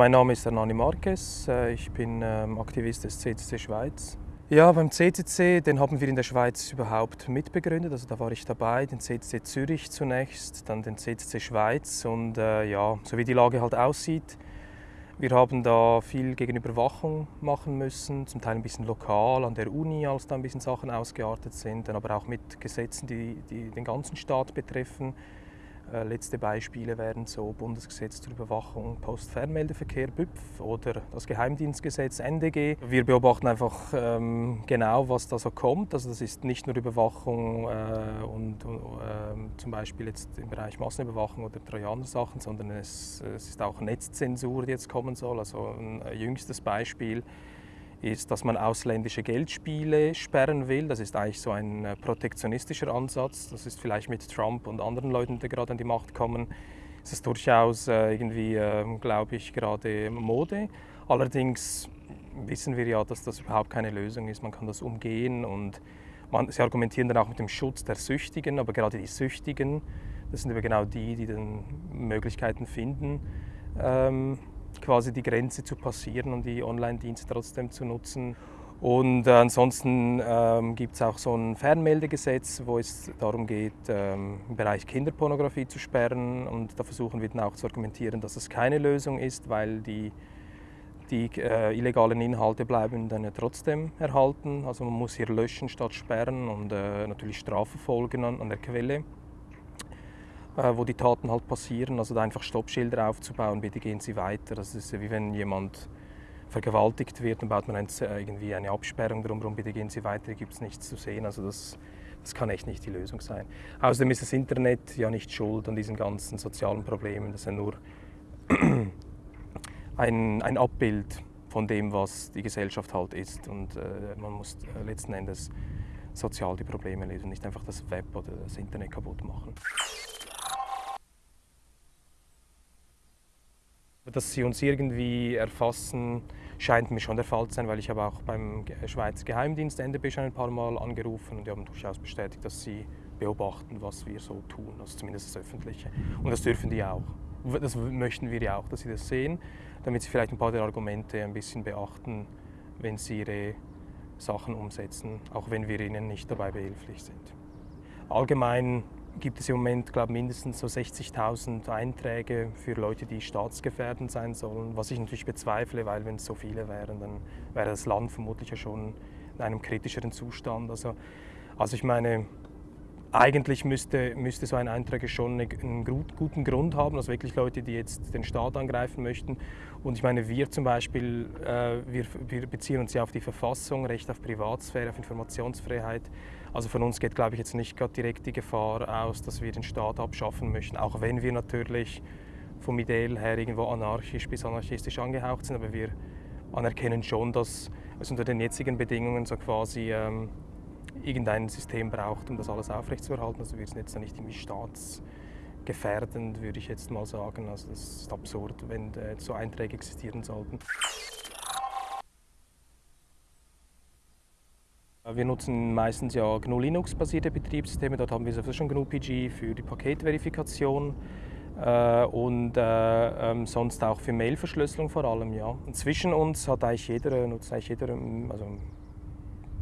Mein Name ist Hernani Marquez, äh, ich bin ähm, Aktivist des CCC Schweiz. Ja, beim CCC, den haben wir in der Schweiz überhaupt mitbegründet. Also da war ich dabei, den CCC Zürich zunächst, dann den CCC Schweiz und äh, ja, so wie die Lage halt aussieht, wir haben da viel gegen Überwachung machen müssen, zum Teil ein bisschen lokal an der Uni, als da ein bisschen Sachen ausgeartet sind, dann aber auch mit Gesetzen, die, die den ganzen Staat betreffen. Äh, letzte Beispiele wären so Bundesgesetz zur Überwachung Postfernmeldeverkehr BÜPF oder das Geheimdienstgesetz NDG. Wir beobachten einfach ähm, genau, was da so kommt. Also das ist nicht nur Überwachung äh, und äh, zum Beispiel jetzt im Bereich Massenüberwachung oder Trojaner-Sachen, sondern es, es, ist auch Netzzensur, die jetzt kommen soll. Also ein jüngstes Beispiel ist, dass man ausländische Geldspiele sperren will. Das ist eigentlich so ein äh, protektionistischer Ansatz. Das ist vielleicht mit Trump und anderen Leuten, die gerade an die Macht kommen, ist es durchaus äh, irgendwie, ähm, glaube ich, gerade Mode. Allerdings wissen wir ja, dass das überhaupt keine Lösung ist. Man kann das umgehen und man, sie argumentieren dann auch mit dem Schutz der Süchtigen, aber gerade die Süchtigen, das sind aber genau die, die dann Möglichkeiten finden, ähm, quasi die Grenze zu passieren und die Online-Dienste trotzdem zu nutzen. Und äh, ansonsten ähm, gibt es auch so ein Fernmeldegesetz, wo es darum geht, ähm, im Bereich Kinderpornografie zu sperren. Und da versuchen wir dann auch zu argumentieren, dass es keine Lösung ist, weil die, die äh, illegalen Inhalte bleiben dann ja trotzdem erhalten. Also man muss hier löschen statt sperren und äh, natürlich strafverfolgen an, an der Quelle. Äh, wo die Taten halt passieren. Also da einfach Stoppschilder aufzubauen, bitte gehen Sie weiter. Das ist wie wenn jemand vergewaltigt wird, dann baut man äh, irgendwie eine Absperrung drumherum, bitte gehen Sie weiter, gibt es nichts zu sehen. Also das, das kann echt nicht die Lösung sein. Außerdem ist das Internet ja nicht schuld an diesen ganzen sozialen Problemen. Das ist ja nur ein, ein Abbild von dem, was die Gesellschaft halt ist. Und äh, man muss äh, letzten Endes sozial die Probleme lösen, nicht einfach das Web oder das Internet kaputt machen. Dass sie uns irgendwie erfassen, scheint mir schon der Fall zu sein, weil ich habe auch beim Schweizer Geheimdienst NDB schon ein paar Mal angerufen und die haben durchaus bestätigt, dass sie beobachten, was wir so tun, also zumindest das Öffentliche. Und das dürfen die auch. Das möchten wir ja auch, dass sie das sehen, damit sie vielleicht ein paar der Argumente ein bisschen beachten, wenn sie ihre Sachen umsetzen, auch wenn wir ihnen nicht dabei behilflich sind. Allgemein gibt es im Moment glaube mindestens so 60.000 Einträge für Leute, die staatsgefährdend sein sollen, was ich natürlich bezweifle, weil wenn es so viele wären, dann wäre das Land vermutlich ja schon in einem kritischeren Zustand. Also, also ich meine, eigentlich müsste, müsste so ein Eintrag schon einen guten Grund haben, also wirklich Leute, die jetzt den Staat angreifen möchten. Und ich meine, wir zum Beispiel, äh, wir, wir, beziehen uns ja auf die Verfassung, Recht auf Privatsphäre, auf Informationsfreiheit. Also von uns geht, glaube ich, jetzt nicht gerade direkt die Gefahr aus, dass wir den Staat abschaffen möchten, auch wenn wir natürlich vom Ideal her irgendwo anarchisch bis anarchistisch angehaucht sind, aber wir anerkennen schon, dass es unter den jetzigen Bedingungen so quasi ähm, irgendein System braucht, um das alles aufrechtzuerhalten. Also wir sind jetzt nicht irgendwie staatsgefährdend, würde ich jetzt mal sagen. Also das ist absurd, wenn äh, so Einträge existieren sollten. Wir nutzen meistens ja GNU Linux-basierte Betriebssysteme. Dort haben wir sowieso schon GNU PG für die Paketverifikation äh, und äh, ähm, sonst auch für Mailverschlüsselung vor allem. Ja. Zwischen uns hat eigentlich jeder, nutzt eigentlich jeder, also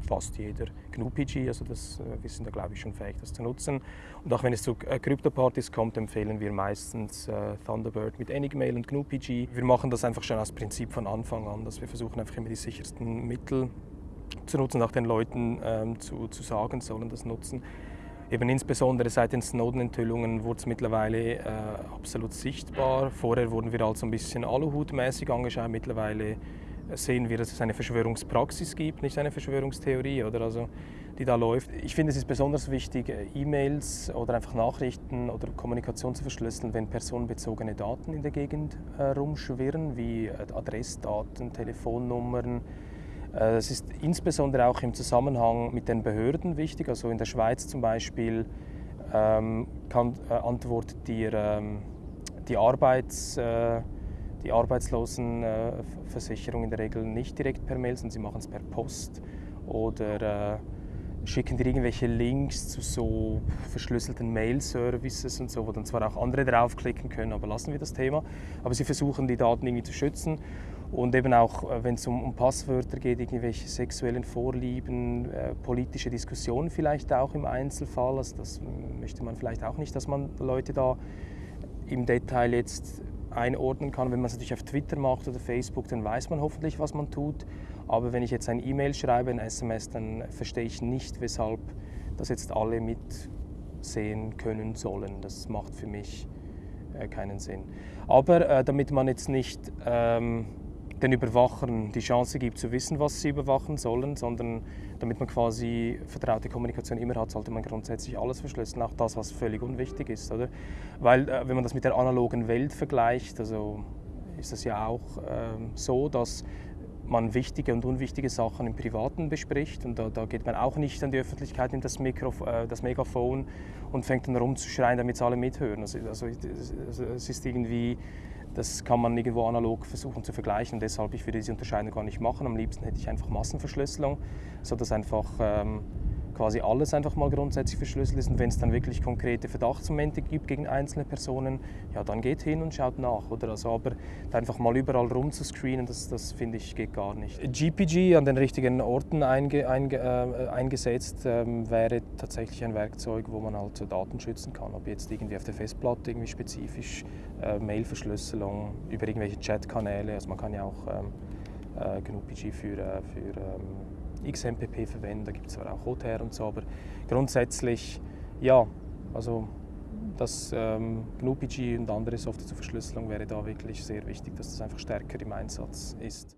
fast jeder GNU-PG, also das, äh, wir sind da glaube ich schon fähig, das zu nutzen. Und auch wenn es zu äh, Krypto-Partys kommt, empfehlen wir meistens äh, Thunderbird mit Enigmail und GNU-PG. Wir machen das einfach schon als Prinzip von Anfang an, dass wir versuchen einfach immer die sichersten Mittel zu nutzen, auch den Leuten ähm, zu, zu sagen, sollen das nutzen. Eben insbesondere seit den Snowden-Enthüllungen wurde es mittlerweile äh, absolut sichtbar. Vorher wurden wir also ein bisschen Aluhut-mäßig angeschaut, mittlerweile sehen wir, dass es eine Verschwörungspraxis gibt, nicht eine Verschwörungstheorie, oder also, die da läuft. Ich finde, es ist besonders wichtig, äh, E-Mails oder einfach Nachrichten oder Kommunikation zu verschlüsseln, wenn personenbezogene Daten in der Gegend äh, rumschwirren, wie äh, Adressdaten, Telefonnummern. Das ist insbesondere auch im Zusammenhang mit den Behörden wichtig. Also in der Schweiz zum Beispiel ähm, kann, äh, antwortet dir ähm, die Arbeits... Äh, die Arbeitslosenversicherung in der Regel nicht direkt per Mail, sondern sie machen es per Post oder äh, schicken dir irgendwelche Links zu so verschlüsselten Mail-Services und so, wo dann zwar auch andere draufklicken können, aber lassen wir das Thema. Aber sie versuchen die Daten irgendwie zu schützen und eben auch, äh, wenn es um, um, Passwörter geht, irgendwelche sexuellen Vorlieben, äh, politische Diskussionen vielleicht auch im Einzelfall. Also das möchte man vielleicht auch nicht, dass man Leute da im Detail jetzt einordnen kann. Wenn man es natürlich auf Twitter macht oder Facebook, dann weiß man hoffentlich, was man tut. Aber wenn ich jetzt ein E-Mail schreibe, ein SMS, dann verstehe ich nicht, weshalb das jetzt alle mitsehen können sollen. Das macht für mich äh, keinen Sinn. Aber äh, damit man jetzt nicht ähm, den Überwachern die Chance gibt zu wissen, was sie überwachen sollen, sondern damit man quasi vertraute Kommunikation immer hat, sollte man grundsätzlich alles verschlüsseln, auch das, was völlig unwichtig ist. Oder? Weil äh, wenn man das mit der analogen Welt vergleicht, also ist es ja auch äh, so, dass man wichtige und unwichtige Sachen im Privaten bespricht und da, da geht man auch nicht an die Öffentlichkeit, nimmt das, Mikro, äh, das Megafon und fängt dann rumzuschreien, damit alle mithören. Also, also, es ist irgendwie das kann man irgendwo analog versuchen zu vergleichen und deshalb ich würde diese Unterscheidung gar nicht machen. Am liebsten hätte ich einfach Massenverschlüsselung, sodass einfach ähm, quasi alles einfach mal grundsätzlich verschlüsselt ist. Und wenn es dann wirklich konkrete Verdachtsmomente gibt gegen einzelne Personen, ja, dann geht hin und schaut nach. Oder? Also, aber einfach mal überall rumzuscreenen, das, das finde ich geht gar nicht. GPG an den richtigen Orten einge, einge, äh, eingesetzt ähm, wäre tatsächlich ein Werkzeug, wo man halt Daten schützen kann. Ob jetzt irgendwie auf der Festplatte irgendwie spezifisch äh, Mailverschlüsselung über irgendwelche Chatkanäle, also man kann ja auch ähm, äh, GNU-PG für, äh, für ähm, XMPP verwenden, da gibt es zwar auch OTR und so, aber grundsätzlich ja, also das ähm, GNU-PG und andere Software zur Verschlüsselung wäre da wirklich sehr wichtig, dass das einfach stärker im Einsatz ist.